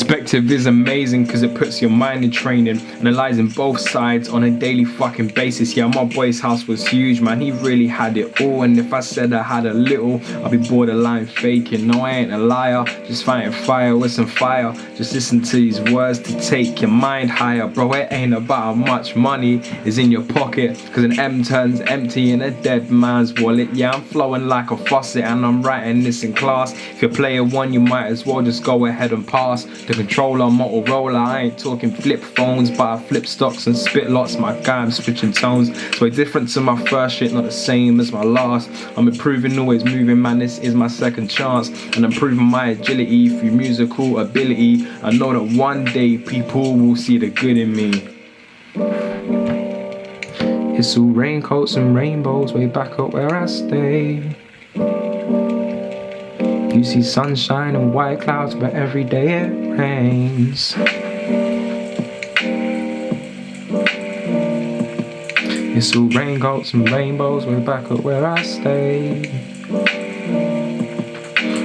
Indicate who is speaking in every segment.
Speaker 1: Perspective is amazing because it puts your mind in training, analyzing both sides on a daily fucking basis. Yeah, my boy's house was huge, man. He really had it all. And if I said I had a little, I'd be borderline faking. No, I ain't a liar. Just fighting fire with some fire. Just listen to these words to take your mind higher, bro. It ain't about how much money is in your pocket. Cause an M turns empty in a dead man's wallet. Yeah, I'm flowing like a faucet and I'm writing this in class. If you're player one, you might as well just go ahead and pass. The controller, Motorola, I ain't talking flip phones, but I flip stocks and spit lots. My guy, I'm switching tones. So way different to my first shit, not the same as my last. I'm improving, always moving, man. This is my second chance. And improving my agility through musical ability. I know that one day people will see the good in me. It's all raincoats and rainbows way back up where I stay. You see sunshine and white clouds, but every day it rains. It's all raincoats and rainbows way back up where I stay.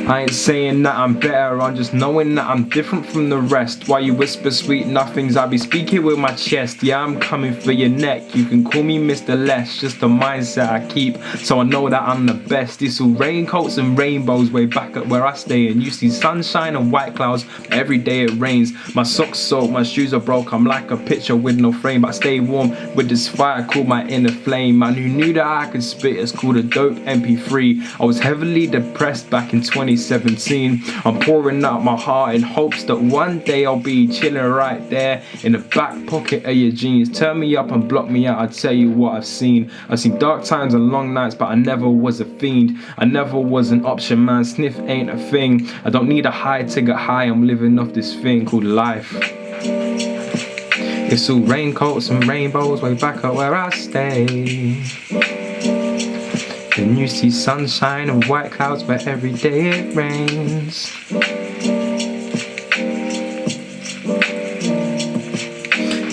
Speaker 1: I ain't saying that I'm better, I'm just knowing that I'm different from the rest. Why you whisper sweet nothings, I be speaking with my chest. Yeah, I'm coming for your neck. You can call me Mr. Less, just the mindset I keep. So I know that I'm the best. It's all raincoats and rainbows way back at where I stay. And you see sunshine and white clouds, every day it rains. My socks soaked, my shoes are broke. I'm like a picture with no frame, but I stay warm with this fire called my inner flame. Man who knew that I could spit, it's called a dope MP3. I was heavily depressed back in 20 2017. I'm pouring out my heart in hopes that one day I'll be chilling right there in the back pocket of your jeans. Turn me up and block me out, I'll tell you what I've seen. I've seen dark times and long nights, but I never was a fiend. I never was an option, man. Sniff ain't a thing. I don't need a high to get high, I'm living off this thing called life. It's all raincoats and rainbows way back at where I stay. Then you see sunshine and white clouds, but every day it rains.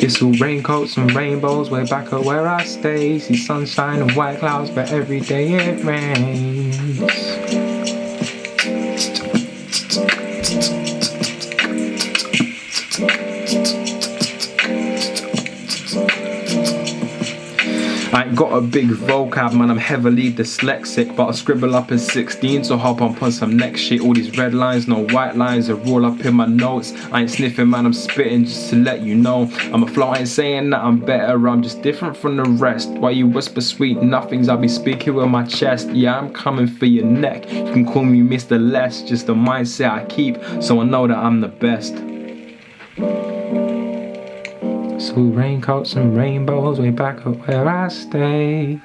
Speaker 1: It's all raincoats and rainbows way back at where I stay. See sunshine and white clouds, but every day it rains. I ain't got a big vocab, man, I'm heavily dyslexic But I scribble up in 16, so hop on on some next shit. All these red lines, no white lines, are all up in my notes. I ain't sniffing, man, I'm spitting just to let you know. I'm a flow, I ain't saying that I'm better, I'm just different from the rest. Why you whisper sweet nothings, I be speaking with my chest. Yeah, I'm coming for your neck, you can call me Mr. Less Just the mindset I keep, so I know that I'm the best so raincoats and rainbows way back up where I stay